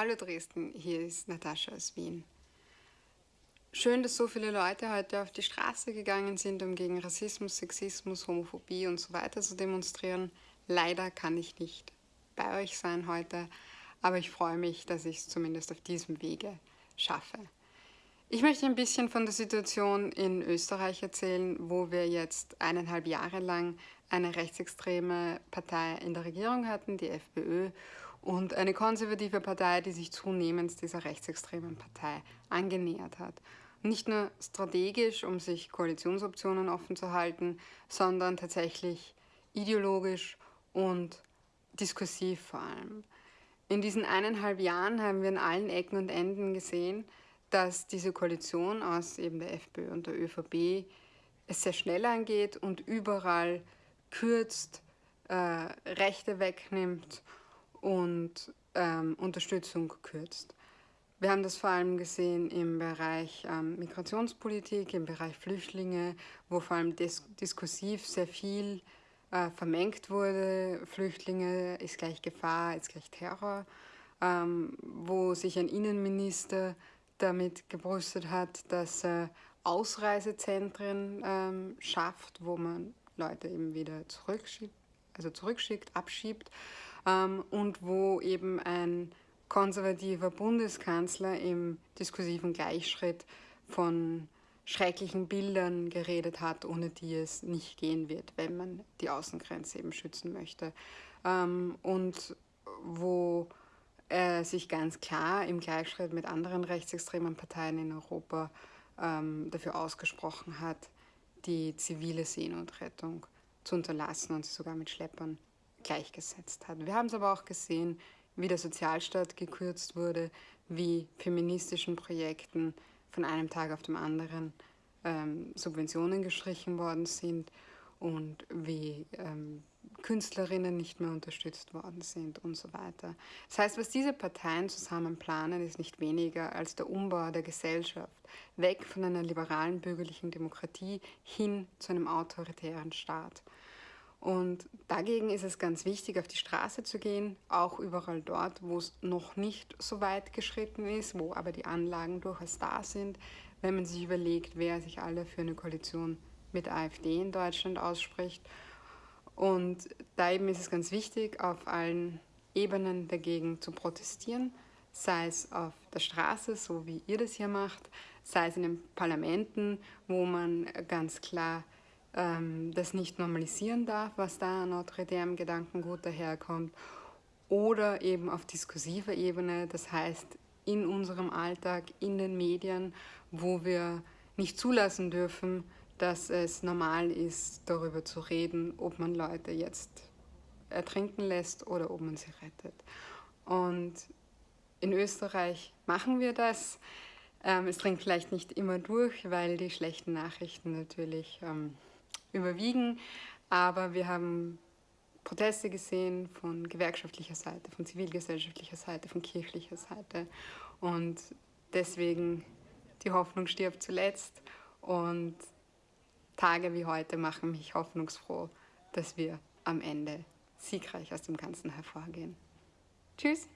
Hallo Dresden, hier ist Natascha aus Wien. Schön, dass so viele Leute heute auf die Straße gegangen sind, um gegen Rassismus, Sexismus, Homophobie und so weiter zu demonstrieren. Leider kann ich nicht bei euch sein heute, aber ich freue mich, dass ich es zumindest auf diesem Wege schaffe. Ich möchte ein bisschen von der Situation in Österreich erzählen, wo wir jetzt eineinhalb Jahre lang eine rechtsextreme Partei in der Regierung hatten, die FPÖ, und eine konservative Partei, die sich zunehmend dieser rechtsextremen Partei angenähert hat. Nicht nur strategisch, um sich Koalitionsoptionen offen zu halten, sondern tatsächlich ideologisch und diskursiv vor allem. In diesen eineinhalb Jahren haben wir in allen Ecken und Enden gesehen, dass diese Koalition aus eben der FPÖ und der ÖVP es sehr schnell angeht und überall kürzt, äh, Rechte wegnimmt und ähm, Unterstützung kürzt. Wir haben das vor allem gesehen im Bereich ähm, Migrationspolitik, im Bereich Flüchtlinge, wo vor allem dis diskursiv sehr viel äh, vermengt wurde. Flüchtlinge ist gleich Gefahr, ist gleich Terror, ähm, wo sich ein Innenminister damit gebrüstet hat, dass er Ausreisezentren ähm, schafft, wo man Leute eben wieder zurückschickt, also zurückschickt, abschiebt ähm, und wo eben ein konservativer Bundeskanzler im diskursiven Gleichschritt von schrecklichen Bildern geredet hat, ohne die es nicht gehen wird, wenn man die Außengrenze eben schützen möchte. Ähm, und wo er sich ganz klar im Gleichschritt mit anderen rechtsextremen Parteien in Europa ähm, dafür ausgesprochen hat, die zivile Seenotrettung zu unterlassen und sie sogar mit Schleppern gleichgesetzt hat. Wir haben es aber auch gesehen, wie der Sozialstaat gekürzt wurde, wie feministischen Projekten von einem Tag auf den anderen ähm, Subventionen gestrichen worden sind und wie ähm, Künstlerinnen nicht mehr unterstützt worden sind und so weiter. Das heißt, was diese Parteien zusammen planen, ist nicht weniger als der Umbau der Gesellschaft, weg von einer liberalen bürgerlichen Demokratie hin zu einem autoritären Staat. Und dagegen ist es ganz wichtig, auf die Straße zu gehen, auch überall dort, wo es noch nicht so weit geschritten ist, wo aber die Anlagen durchaus da sind, wenn man sich überlegt, wer sich alle für eine Koalition mit AfD in Deutschland ausspricht. Und da eben ist es ganz wichtig, auf allen Ebenen dagegen zu protestieren, sei es auf der Straße, so wie ihr das hier macht, sei es in den Parlamenten, wo man ganz klar ähm, das nicht normalisieren darf, was da an autoritärem Gedankengut daherkommt, oder eben auf diskursiver Ebene, das heißt in unserem Alltag, in den Medien, wo wir nicht zulassen dürfen, dass es normal ist, darüber zu reden, ob man Leute jetzt ertrinken lässt oder ob man sie rettet. Und in Österreich machen wir das. Ähm, es dringt vielleicht nicht immer durch, weil die schlechten Nachrichten natürlich ähm, überwiegen. Aber wir haben Proteste gesehen von gewerkschaftlicher Seite, von zivilgesellschaftlicher Seite, von kirchlicher Seite. Und deswegen die Hoffnung stirbt zuletzt. Und Tage wie heute machen mich hoffnungsfroh, dass wir am Ende siegreich aus dem Ganzen hervorgehen. Tschüss!